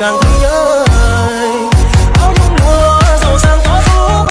当